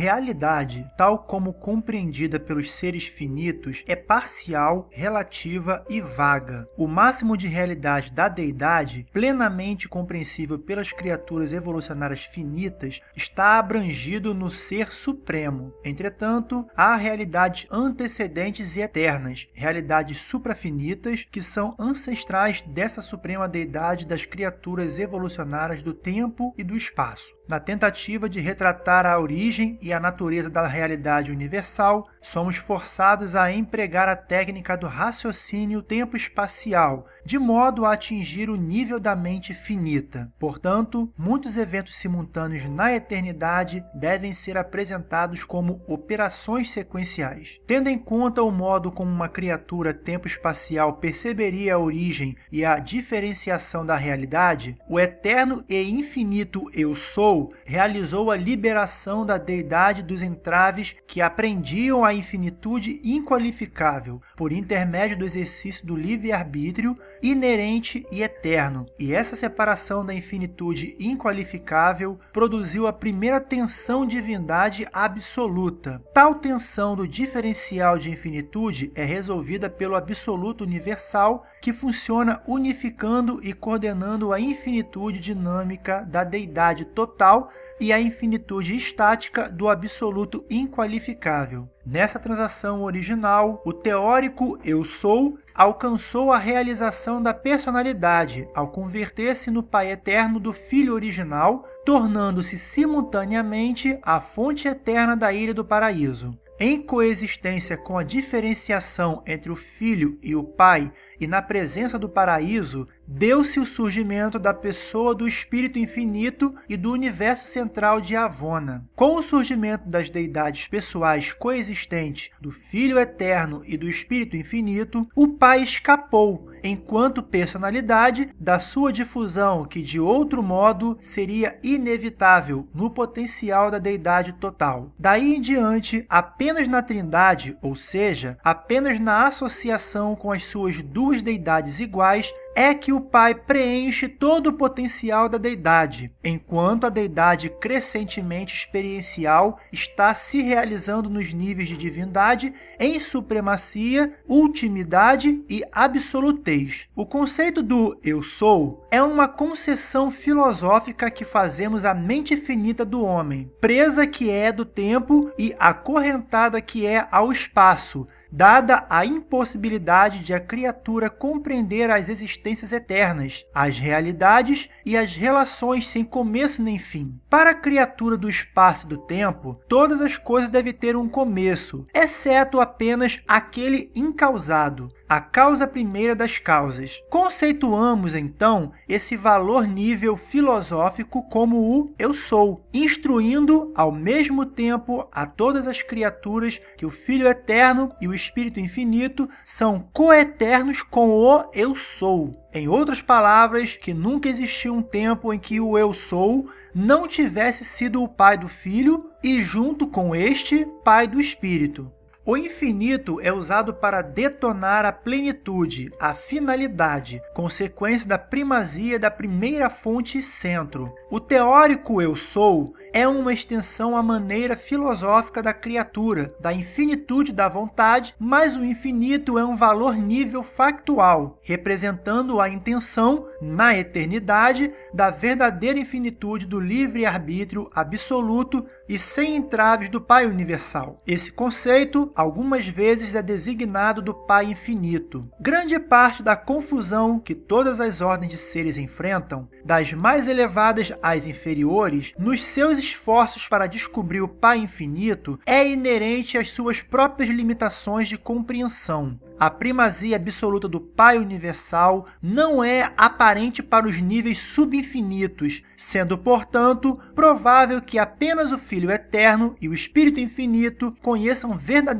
Realidade, tal como compreendida pelos seres finitos, é parcial, relativa e vaga. O máximo de realidade da deidade, plenamente compreensível pelas criaturas evolucionárias finitas, está abrangido no Ser Supremo. Entretanto, há realidades antecedentes e eternas, realidades suprafinitas que são ancestrais dessa suprema deidade das criaturas evolucionárias do tempo e do espaço. Na tentativa de retratar a origem e a natureza da realidade universal, somos forçados a empregar a técnica do raciocínio tempo-espacial, de modo a atingir o nível da mente finita. Portanto, muitos eventos simultâneos na eternidade devem ser apresentados como operações sequenciais. Tendo em conta o modo como uma criatura tempo-espacial perceberia a origem e a diferenciação da realidade, o eterno e infinito Eu Sou realizou a liberação da deidade dos entraves que aprendiam a infinitude inqualificável por intermédio do exercício do livre-arbítrio inerente e eterno. E essa separação da infinitude inqualificável produziu a primeira tensão divindade absoluta. Tal tensão do diferencial de infinitude é resolvida pelo absoluto universal que funciona unificando e coordenando a infinitude dinâmica da deidade total e a infinitude estática do absoluto inqualificável. Nessa transação original, o teórico Eu Sou alcançou a realização da personalidade ao converter-se no Pai Eterno do Filho original, tornando-se simultaneamente a fonte eterna da Ilha do Paraíso. Em coexistência com a diferenciação entre o Filho e o Pai e na presença do paraíso, deu-se o surgimento da pessoa do Espírito Infinito e do universo central de Avona. Com o surgimento das deidades pessoais coexistentes do Filho Eterno e do Espírito Infinito, o Pai escapou, enquanto personalidade, da sua difusão que, de outro modo, seria inevitável no potencial da deidade total. Daí em diante, apenas na Trindade, ou seja, apenas na associação com as suas duas deidades iguais, é que o Pai preenche todo o potencial da deidade, enquanto a deidade crescentemente experiencial está se realizando nos níveis de divindade em supremacia, ultimidade e absolutez. O conceito do Eu Sou é uma concessão filosófica que fazemos à mente finita do homem, presa que é do tempo e acorrentada que é ao espaço, dada a impossibilidade de a criatura compreender as existências eternas, as realidades e as relações sem começo nem fim. Para a criatura do espaço e do tempo, todas as coisas devem ter um começo, exceto apenas aquele incausado, a causa primeira das causas. Conceituamos, então, esse valor nível filosófico como o eu sou, instruindo ao mesmo tempo a todas as criaturas que o Filho Eterno e o Espírito Infinito são coeternos com o eu sou. Em outras palavras, que nunca existiu um tempo em que o eu sou não tivesse sido o pai do Filho e, junto com este, pai do Espírito. O infinito é usado para detonar a plenitude, a finalidade, consequência da primazia da primeira fonte centro. O teórico eu sou é uma extensão à maneira filosófica da criatura, da infinitude da vontade, mas o infinito é um valor nível factual, representando a intenção, na eternidade, da verdadeira infinitude do livre-arbítrio absoluto e sem entraves do Pai Universal. Esse conceito, algumas vezes, é designado do Pai Infinito. Grande parte da confusão que todas as ordens de seres enfrentam, das mais elevadas às inferiores, nos seus esforços para descobrir o Pai Infinito, é inerente às suas próprias limitações de compreensão. A primazia absoluta do Pai Universal não é aparente para os níveis subinfinitos, sendo, portanto, provável que apenas o Filho Eterno e o Espírito Infinito conheçam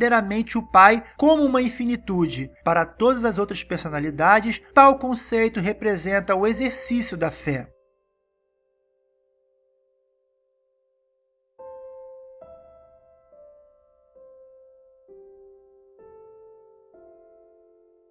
verdadeiramente o Pai como uma infinitude. Para todas as outras personalidades, tal conceito representa o exercício da fé.